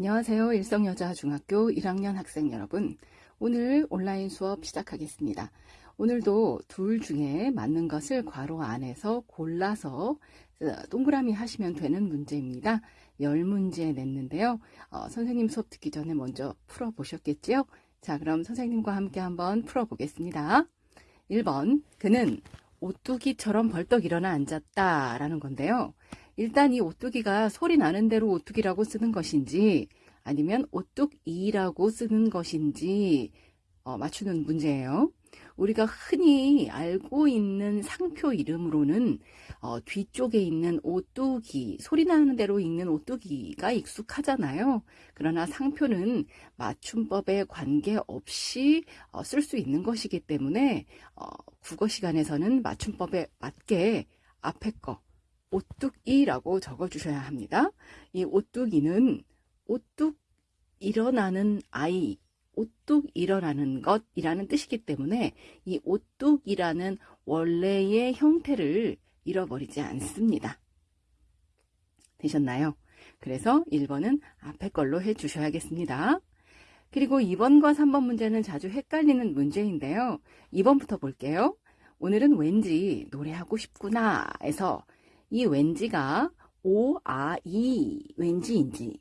안녕하세요. 일성여자중학교 1학년 학생 여러분. 오늘 온라인 수업 시작하겠습니다. 오늘도 둘 중에 맞는 것을 괄호 안에서 골라서 어, 동그라미 하시면 되는 문제입니다. 10문제 냈는데요. 어, 선생님 수업 듣기 전에 먼저 풀어보셨겠지요? 자, 그럼 선생님과 함께 한번 풀어보겠습니다. 1번, 그는 오뚜기처럼 벌떡 일어나 앉았다 라는 건데요. 일단 이 오뚜기가 소리 나는 대로 오뚜기라고 쓰는 것인지 아니면 오뚝이라고 쓰는 것인지 어, 맞추는 문제예요. 우리가 흔히 알고 있는 상표 이름으로는 어, 뒤쪽에 있는 오뚜기, 소리 나는 대로 읽는 오뚜기가 익숙하잖아요. 그러나 상표는 맞춤법에 관계없이 어, 쓸 수 있는 것이기 때문에 어, 국어 시간에서는 맞춤법에 맞게 앞에 거 오뚝이라고 적어주셔야 합니다. 이 오뚝이는 오뚝 일어나는 아이, 오뚝 일어나는 것이라는 뜻이기 때문에 이 오뚝이라는 원래의 형태를 잃어버리지 않습니다. 되셨나요? 그래서 1번은 앞에 걸로 해주셔야겠습니다. 그리고 2번과 3번 문제는 자주 헷갈리는 문제인데요. 2번부터 볼게요. 오늘은 왠지 노래하고 싶구나 해서 이 왠지가 오, 아, 이 왠지인지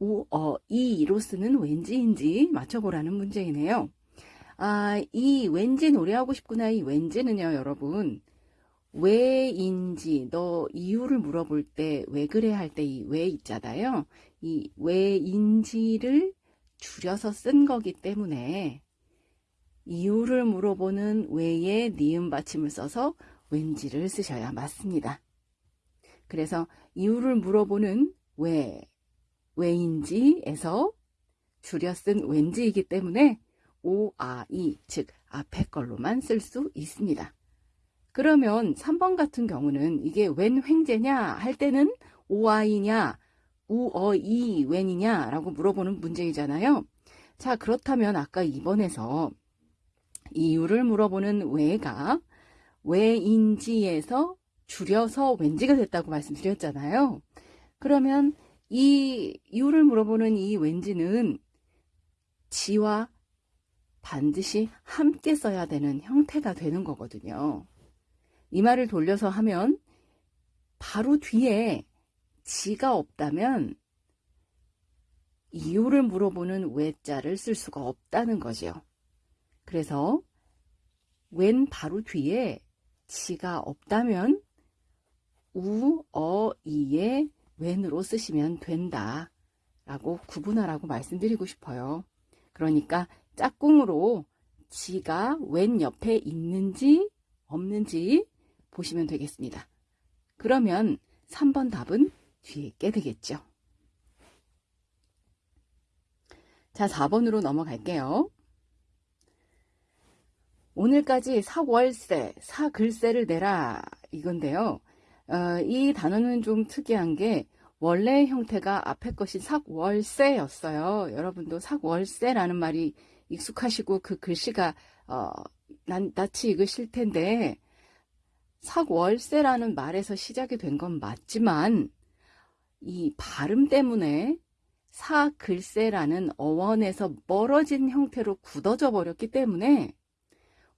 우, 어, 이로 쓰는 왠지인지 맞춰보라는 문제이네요. 아, 이 왠지 노래하고 싶구나 이 왠지는요 여러분 왜인지 너 이유를 물어볼 때 왜 그래 할 때 이 왜 있잖아요. 이 왜인지를 줄여서 쓴 거기 때문에 이유를 물어보는 왜에 니은 받침을 써서 왠지를 쓰셔야 맞습니다. 그래서 이유를 물어보는 왜, 왜인지에서 줄여 쓴 왠지이기 때문에 오, 아, 이, 즉 앞에 걸로만 쓸 수 있습니다. 그러면 3번 같은 경우는 이게 웬 횡재냐 할 때는 오아이냐 우어이 웬이냐 라고 물어보는 문제이잖아요. 자 그렇다면 아까 2번에서 이유를 물어보는 왜가 왜인지에서 줄여서 왠지가 됐다고 말씀드렸잖아요. 그러면 이 이유를 물어보는 이 왠지는 지와 반드시 함께 써야 되는 형태가 되는 거거든요. 이 말을 돌려서 하면 바로 뒤에 지가 없다면 이유를 물어보는 왜자를 쓸 수가 없다는 거죠. 그래서 웬 바로 뒤에 지가 없다면 우, 어, 이에 웬으로 쓰시면 된다 라고 구분하라고 말씀드리고 싶어요. 그러니까 짝꿍으로 지가 웬 옆에 있는지 없는지 보시면 되겠습니다. 그러면 3번 답은 뒤에 있게 되겠죠. 자, 4번으로 넘어갈게요. 오늘까지 사월세, 사글세를 내라 이건데요. 어, 이 단어는 좀 특이한 게 원래 형태가 앞에 것이 삭월세였어요. 여러분도 삭월세라는 말이 익숙하시고 그 글씨가 어, 난, 낯이 익으실 텐데 삭월세라는 말에서 시작이 된 건 맞지만 이 발음 때문에 사글세라는 어원에서 멀어진 형태로 굳어져 버렸기 때문에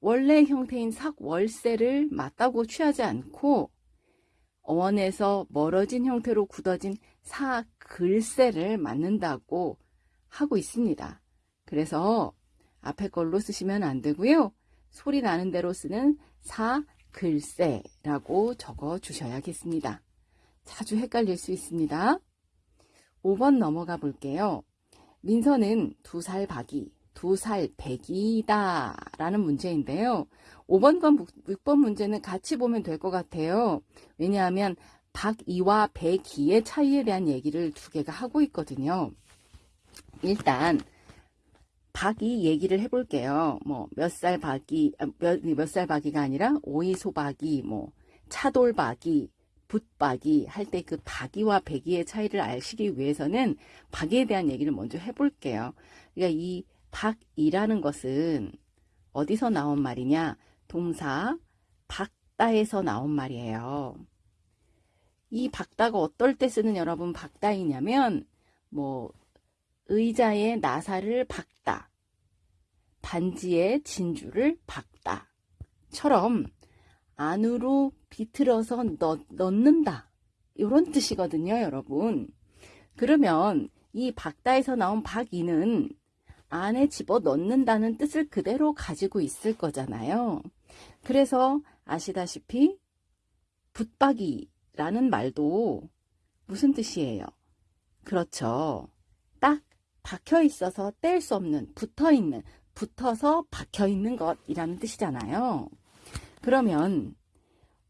원래 형태인 삭월세를 맞다고 취하지 않고 어원에서 멀어진 형태로 굳어진 사글세를 맞는다고 하고 있습니다. 그래서 앞에 걸로 쓰시면 안 되고요. 소리 나는 대로 쓰는 사글세라고 적어 주셔야겠습니다. 자주 헷갈릴 수 있습니다. 5번 넘어가 볼게요. 민서는 두 살 박이, 두살 백이다 라는 문제인데요. 5번과 6번 문제는 같이 보면 될 것 같아요. 왜냐하면 박이와 백이의 차이에 대한 얘기를 두 개가 하고 있거든요. 일단 박이 얘기를 해볼게요. 뭐 몇 살 박이 아, 몇몇 살 박이가 아니라 오이소 박이 뭐 차돌 박이 붓박이 할 때 그 박이와 백이의 차이를 아시기 위해서는 박이에 대한 얘기를 먼저 해볼게요. 그러니까 이 박이라는 것은 어디서 나온 말이냐? 동사 박다에서 나온 말이에요. 이 박다가 어떨 때 쓰는 여러분 박다이냐면 뭐 의자에 나사를 박다. 반지에 진주를 박다. 처럼 안으로 비틀어서 넣, 넣는다. 이런 뜻이거든요, 여러분. 그러면 이 박다에서 나온 박이는 안에 집어 넣는다는 뜻을 그대로 가지고 있을 거잖아요. 그래서 아시다시피 붙박이라는 말도 무슨 뜻이에요? 그렇죠. 딱 박혀 있어서 뗄 수 없는, 붙어 있는, 붙어서 박혀 있는 것이라는 뜻이잖아요. 그러면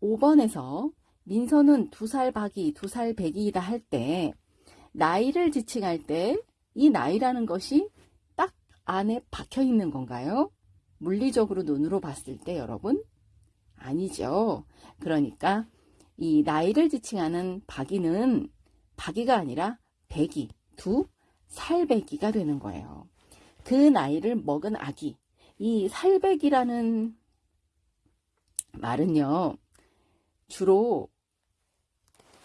5번에서 민서는 두 살 박이, 두 살 배기이다 할 때 나이를 지칭할 때 이 나이라는 것이 딱 안에 박혀 있는 건가요? 물리적으로 눈으로 봤을 때 여러분? 아니죠. 그러니까 이 나이를 지칭하는 박이는 박이가 아니라 배기, 두 살배기가 되는 거예요. 그 나이를 먹은 아기, 이 살배기라는 말은요, 주로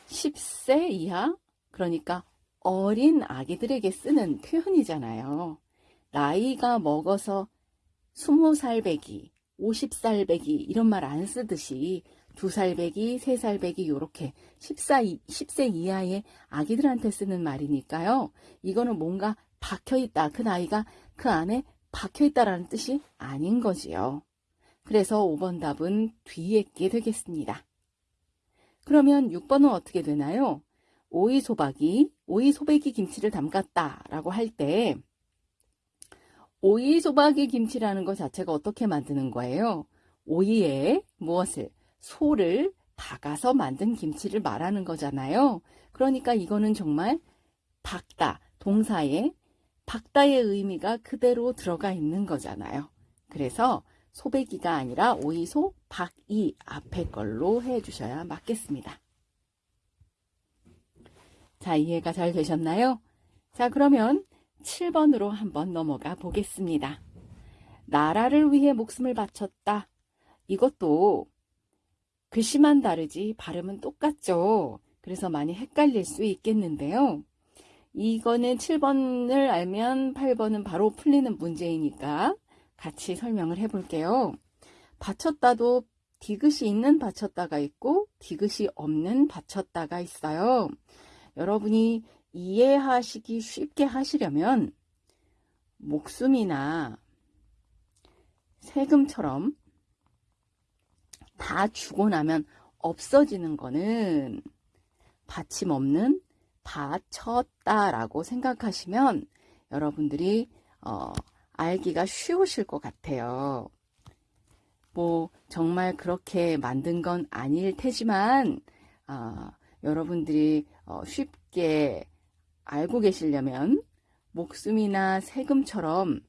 10세 이하, 그러니까 어린 아기들에게 쓰는 표현이잖아요. 나이가 먹어서 20살 배기, 50살 배기 이런 말 안 쓰듯이 2살 배기, 3살 배기 요렇게 14, 10세 이하의 아기들한테 쓰는 말이니까요. 이거는 뭔가 박혀있다. 그 나이가 그 안에 박혀있다라는 뜻이 아닌 거지요. 그래서 5번 답은 뒤에 게 되겠습니다. 그러면 6번은 어떻게 되나요? 오이 소박이, 오이 소백이 김치를 담갔다 라고 할 때 오이 소박이 김치라는 것 자체가 어떻게 만드는 거예요? 오이에 무엇을? 소를 박아서 만든 김치를 말하는 거잖아요. 그러니까 이거는 정말 박다, 동사에 박다의 의미가 그대로 들어가 있는 거잖아요. 그래서 소배기가 아니라 오이소 박이 앞에 걸로 해주셔야 맞겠습니다. 자, 이해가 잘 되셨나요? 자, 그러면 7번으로 한번 넘어가 보겠습니다. 나라를 위해 목숨을 바쳤다. 이것도 글씨만 다르지 발음은 똑같죠. 그래서 많이 헷갈릴 수 있겠는데요. 이거는 7번을 알면 8번은 바로 풀리는 문제이니까 같이 설명을 해볼게요. 받쳤다도 디귿이 있는 받쳤다가 있고 디귿이 없는 받쳤다가 있어요. 여러분이 이해하시기 쉽게 하시려면 목숨이나 세금처럼 다 주고 나면 없어지는 거는 받침 없는 받쳤다라고 생각하시면 여러분들이 어, 알기가 쉬우실 것 같아요. 뭐 정말 그렇게 만든 건 아닐 테지만 어, 여러분들이 어, 쉽게 알고 계시려면 목숨이나 세금처럼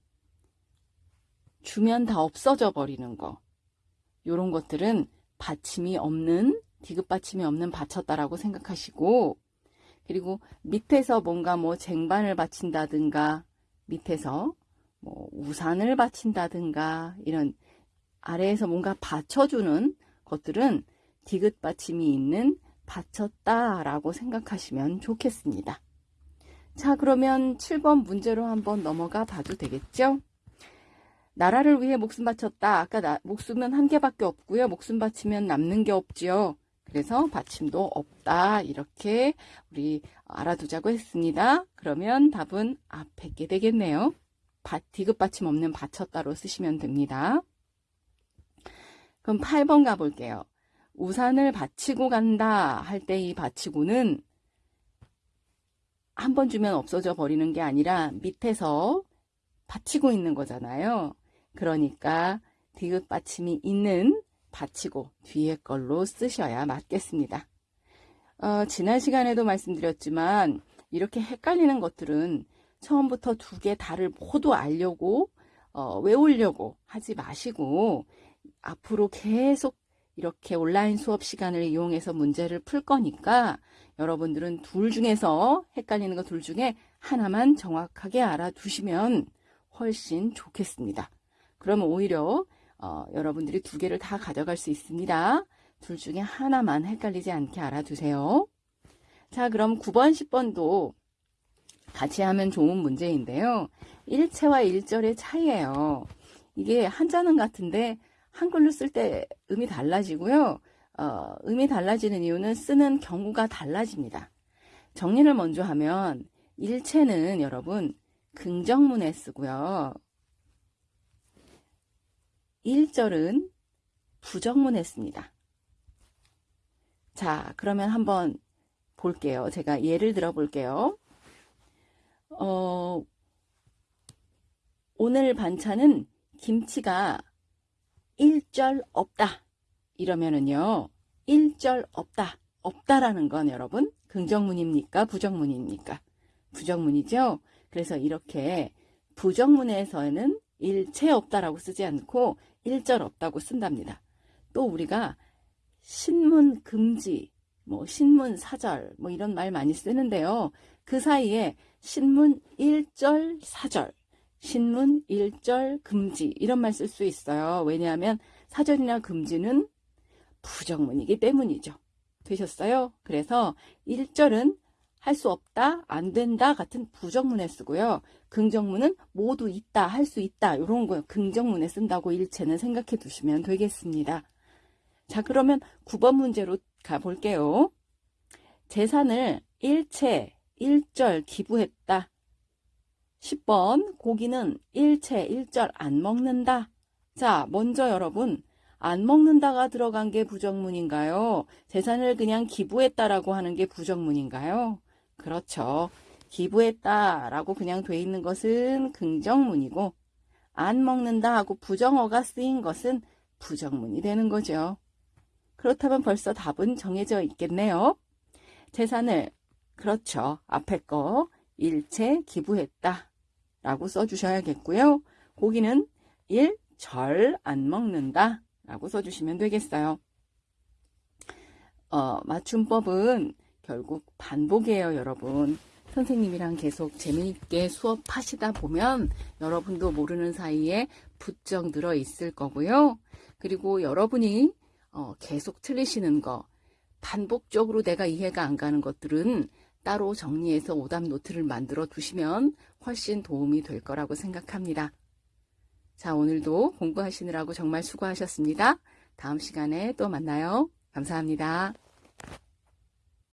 주면 다 없어져 버리는 거 이런 것들은 받침이 없는 디귿 받침이 없는 바쳤다라고 생각하시고 그리고 밑에서 뭔가 뭐 쟁반을 바친다든가 밑에서 뭐 우산을 바친다든가 이런 아래에서 뭔가 받쳐주는 것들은 디귿 받침이 있는 받쳤다라고 생각하시면 좋겠습니다. 자 그러면 7번 문제로 한번 넘어가 봐도 되겠죠? 나라를 위해 목숨 바쳤다. 아까 나, 목숨은 한 개밖에 없고요. 목숨 바치면 남는 게 없지요. 그래서 받침도 없다. 이렇게 우리 알아두자고 했습니다. 그러면 답은 앞에 게 되겠네요. 디귿 받침 없는 바쳤다로 쓰시면 됩니다. 그럼 8번 가볼게요. 우산을 받치고 간다 할 때 이 받치고는 한 번 주면 없어져 버리는 게 아니라 밑에서 받치고 있는 거잖아요. 그러니까 디귿 받침이 있는 받치고 뒤에 걸로 쓰셔야 맞겠습니다. 어, 지난 시간에도 말씀드렸지만 이렇게 헷갈리는 것들은 처음부터 두 개 다를 모두 알려고 어, 외우려고 하지 마시고 앞으로 계속 이렇게 온라인 수업 시간을 이용해서 문제를 풀 거니까 여러분들은 둘 중에서 헷갈리는 거둘 중에 하나만 정확하게 알아두시면 훨씬 좋겠습니다. 그러면 오히려 어, 여러분들이 두 개를 다 가져갈 수 있습니다. 둘 중에 하나만 헷갈리지 않게 알아두세요. 자, 그럼 9번, 10번도 같이 하면 좋은 문제인데요. 일체와 일절의 차이예요. 이게 한자는 같은데 한글로 쓸 때 음이 달라지고요. 어, 음이 달라지는 이유는 쓰는 경우가 달라집니다. 정리를 먼저 하면 일체는 여러분 긍정문에 쓰고요. 일절은 부정문에 씁니다. 자, 그러면 한번 볼게요. 제가 예를 들어 볼게요. 어, 오늘 반찬은 김치가 일절 없다. 이러면은요, 일절 없다. 없다라는 건 여러분, 긍정문입니까? 부정문입니까? 부정문이죠? 그래서 이렇게 부정문에서는 일체 없다라고 쓰지 않고 일절 없다고 쓴답니다. 또 우리가 신문 금지, 뭐 신문 사절, 뭐 이런 말 많이 쓰는데요. 그 사이에 신문 일절 사절, 신문 일절 금지 이런 말 쓸 수 있어요. 왜냐하면 사절이나 금지는 부정문이기 때문이죠. 되셨어요? 그래서 일절은 할 수 없다, 안 된다 같은 부정문에 쓰고요. 긍정문은 모두 있다, 할 수 있다 이런 거 긍정문에 쓴다고 일체는 생각해 두시면 되겠습니다. 자 그러면 9번 문제로 가볼게요. 재산을 일체, 일절 기부했다. 10번 고기는 일체, 일절 안 먹는다. 자 먼저 여러분 안 먹는다가 들어간 게 부정문인가요? 재산을 그냥 기부했다라고 하는 게 부정문인가요? 그렇죠. 기부했다라고 그냥 돼 있는 것은 긍정문이고 안 먹는다 하고 부정어가 쓰인 것은 부정문이 되는 거죠. 그렇다면 벌써 답은 정해져 있겠네요. 재산을 그렇죠. 앞에 거 일체 기부했다 라고 써주셔야겠고요. 고기는 일절안 먹는다 라고 써주시면 되겠어요. 어, 맞춤법은 결국 반복이에요, 여러분. 선생님이랑 계속 재미있게 수업하시다 보면 여러분도 모르는 사이에 부쩍 늘어 있을 거고요. 그리고 여러분이 어, 계속 틀리시는 거, 반복적으로 내가 이해가 안 가는 것들은 따로 정리해서 오답 노트를 만들어 두시면 훨씬 도움이 될 거라고 생각합니다. 자, 오늘도 공부하시느라고 정말 수고하셨습니다. 다음 시간에 또 만나요. 감사합니다.